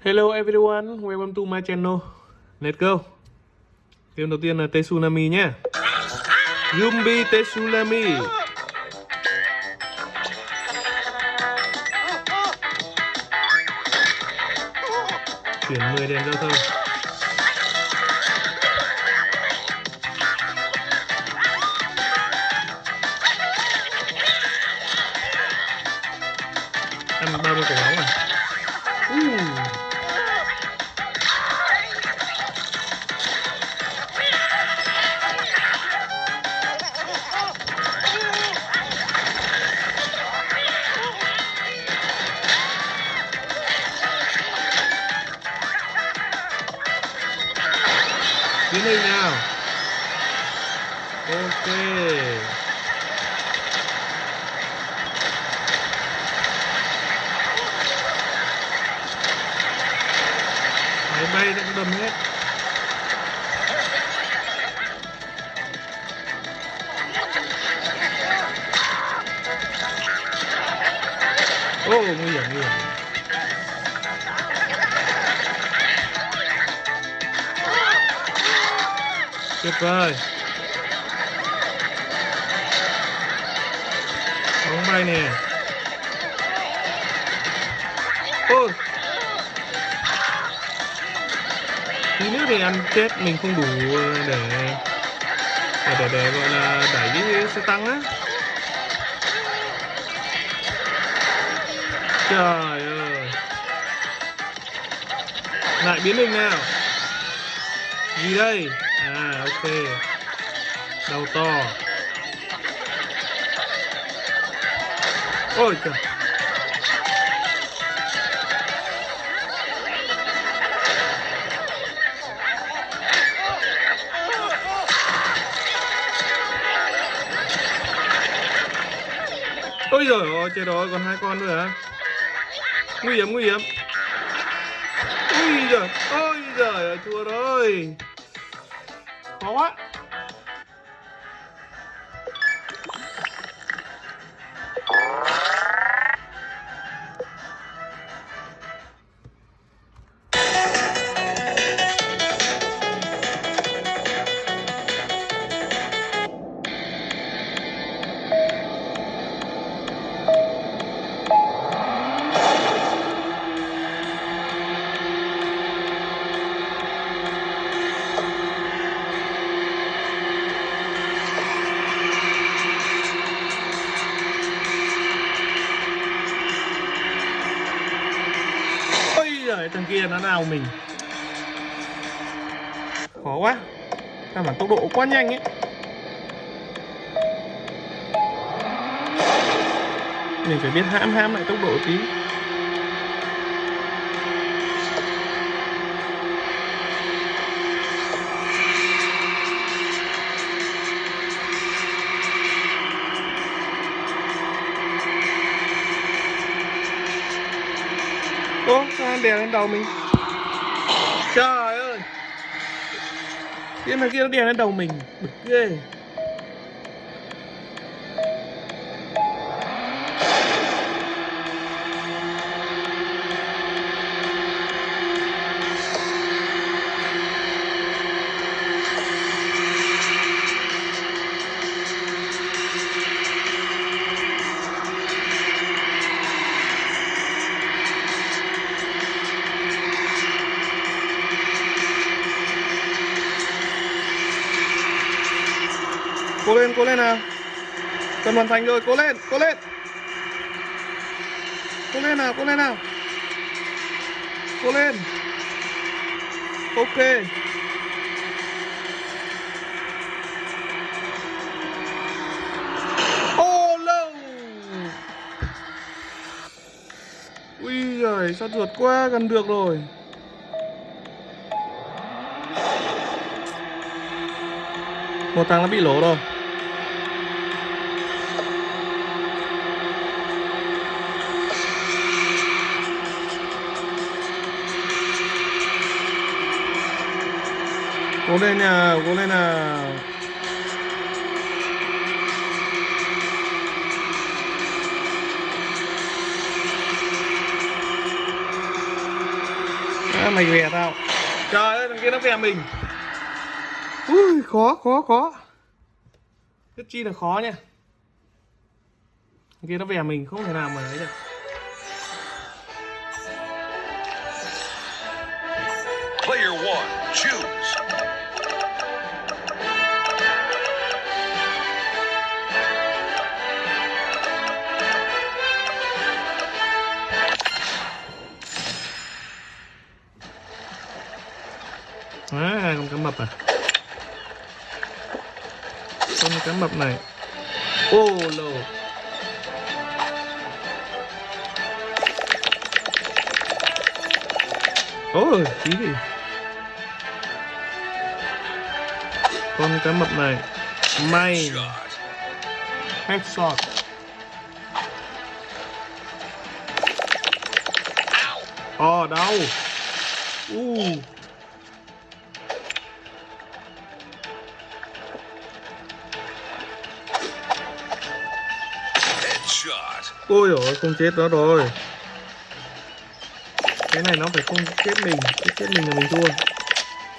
Hello everyone, welcome to my channel. Let's go. Game đầu tiên là Tsunami nhé. Yumbi Tsunami. Chuyển 10 đèn giao thông. Ăn 30 quả bóng à? Ô nguy hiểm nguy hiểm. Tuyệt vời. Bóng bay nè. Ôi. Tí nữa thì ăn chết mình không đủ ờ, để để để, để gọi là đẩy cái xe tăng á. Trời ơi. Lại biến hình nào? Gì đây? À ok. Đầu to. Ôi trời. Ôi giời ơi, trên đó còn hai con nữa hả? Nguy hiểm nguy hiểm. Ui giời ôi giời ơi thua rồi. Khó quá. Đấy thằng kia nó nào mình. Khó quá. Căn bản tốc độ quá nhanh ấy. Mình phải biết hãm hãm lại tốc độ tí. Ô, đè lên đầu mình. Trời ơi. Cái này kia nó đè lên đầu mình Bực ghê. Cố lên, nào. Cần hoàn thành rồi, cố lên, cố lên. Cố lên nào, cố lên nào. Cố lên. Ok. Ô lâu. Ui giời, sao ruột quá, gần được rồi. Một thằng nó bị lỗ rồi. Cố lên nào, cố lên nào à, mày về tao. Trời ơi thằng kia nó về mình. Ui khó khó khó. Rất chi là khó nha. Thằng kia nó về mình không thể nào mà ấy được. Player one, choose. À con cá mập à? Con cá mập này. Ô, lồ. Ôi tí gì? Con cá mập này. May. Shot. headshot Ồ, đau. U. ôi ôi không chết nó rồi. Cái này nó phải không chết mình chết chết mình là mình thua.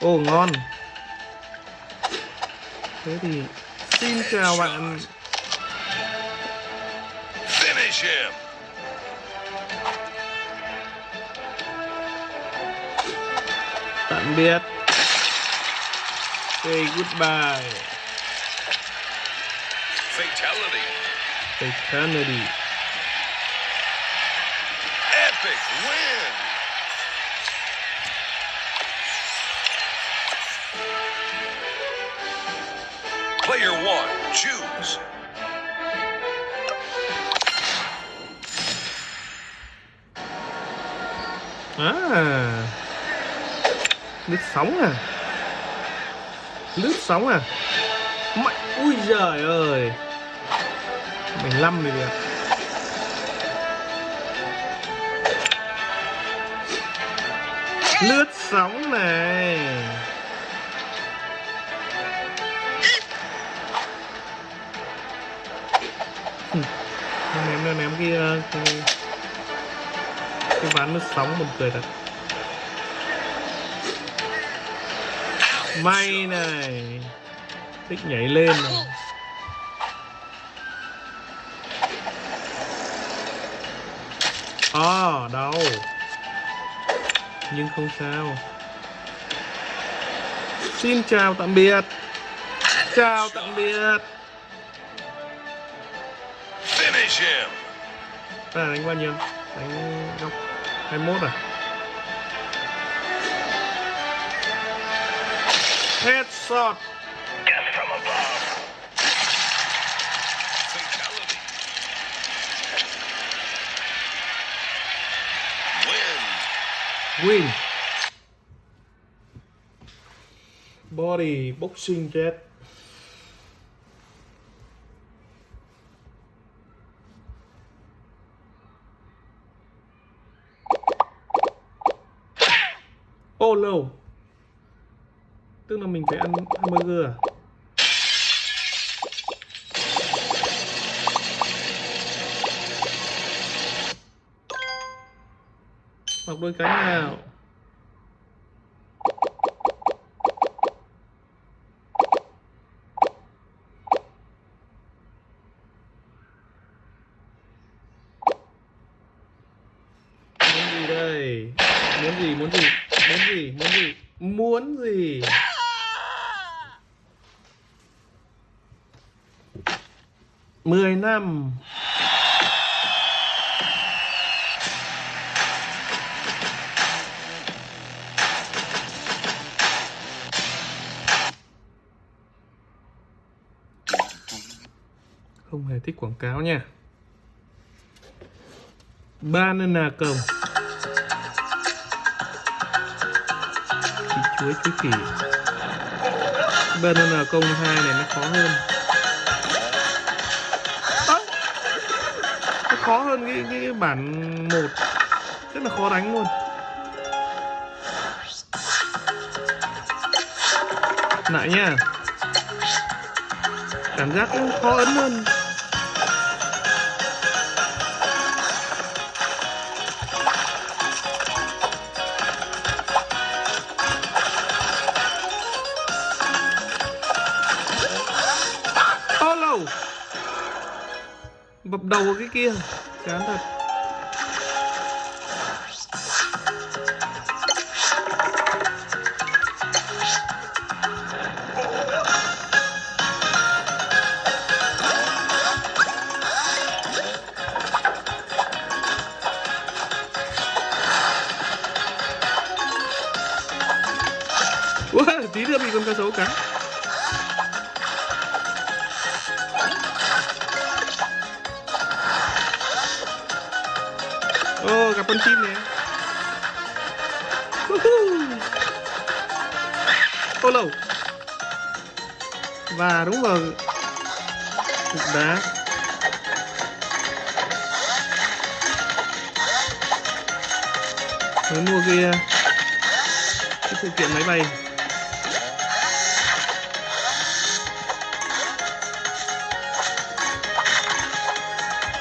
Ô ngon. Thế thì xin chào bạn. Finish him. tạm biệt say goodbye. Fatality. Fatality Epic win. Player one, choose. à. Lướt sóng à. Lướt sóng à. Mạnh. Ui giời ơi 15 thì được. Lướt sóng này. Ném ném cái ờ, cái, cái ván lướt sóng buồn cười thật. May này. Thích nhảy lên này. À đau. Nhưng không sao. Xin chào tạm biệt. Chào tạm biệt. Finish him. ta đánh bao nhiêu? Đánh góc 21 à? Headshot Fatality. Win. body boxing jet. Oh no, tức là mình phải ăn hamburger à? Mặc đôi cánh nào. Muốn gì đây? Muốn gì muốn gì? Muốn gì muốn gì? Muốn gì? Mười năm. Không hề thích quảng cáo nha. Banana cồng chuối chuối kỳ. Banana công hai này nó khó hơn. Nó khó hơn cái, cái, cái bản một. Rất là khó đánh luôn. Lại nha. Cảm giác khó ấn hơn. Bập đầu vào cái kia. Chán thật. Wow, tí nữa bị con cá sấu cắn. Con chim nè. Woohoo. Ô Và đúng vào cục đá. Mới mua kia cái phụ kiện máy bay.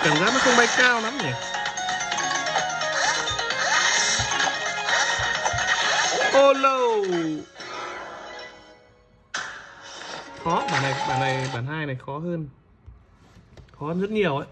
Cảm giác nó không bay cao lắm nhỉ? Ô khó, bản này bản này bản hai này khó hơn. Khó hơn rất nhiều ấy.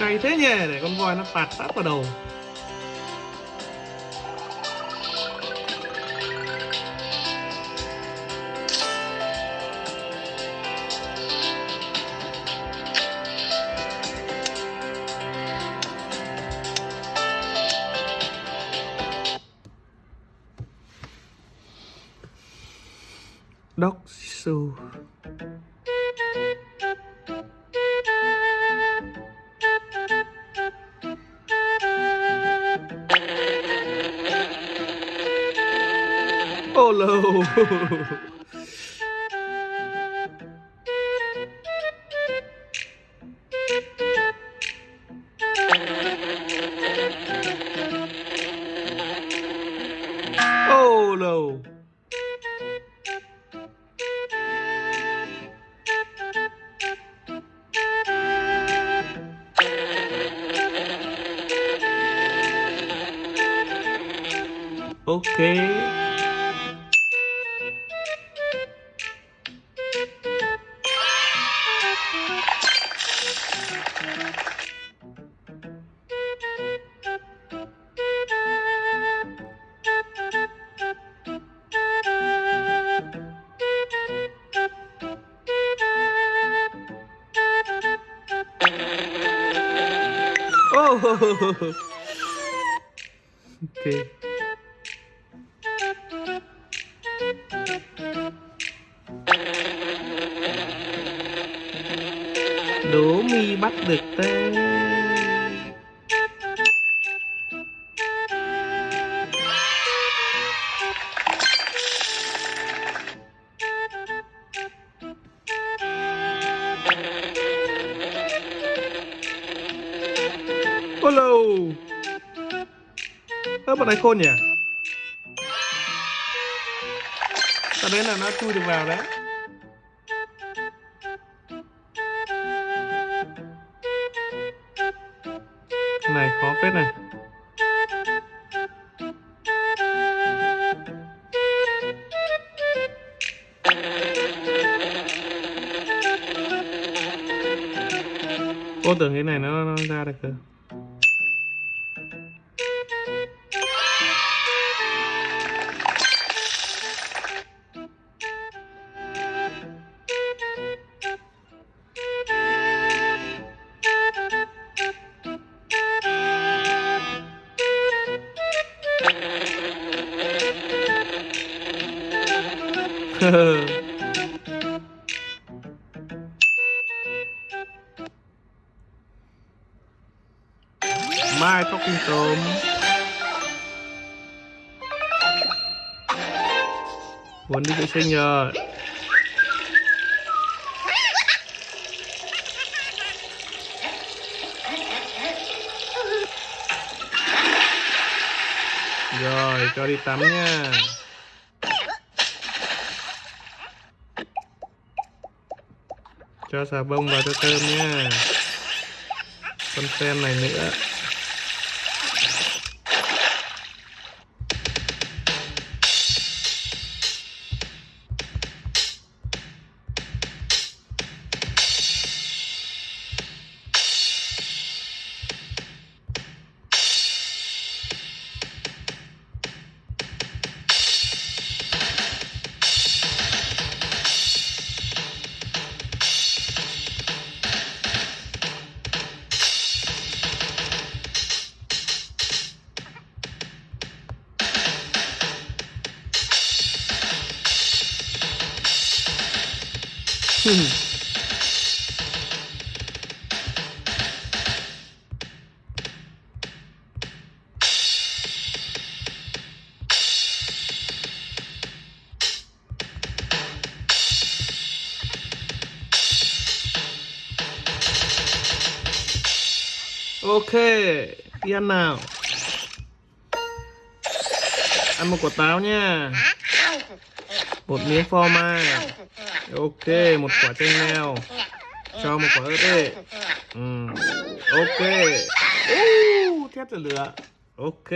Cay thế nhỉ? Để con voi nó tạt sát vào đầu. Oh no Oh no Ok. Ok. Đố mi bắt được tên. khôn nhỉ? Sau đấy là nó chui được vào đấy. Này khó phết này. Cô tưởng cái này nó, nó ra được cơ. Mai talking tôm Muốn đi vệ sinh rồi. Rồi, cho đi tắm nha. Cho xà bông vào cho thơm nha. Con sen này nữa. Ok, đi ăn nào? Ăn một quả táo nha. Một miếng phô mai Ok, một quả chanh leo Cho một quả ớt đi. Ừ. Ok. Uh, thép rồi lửa. Ok,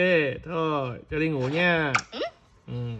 thôi, cho đi ngủ nha. Ừ.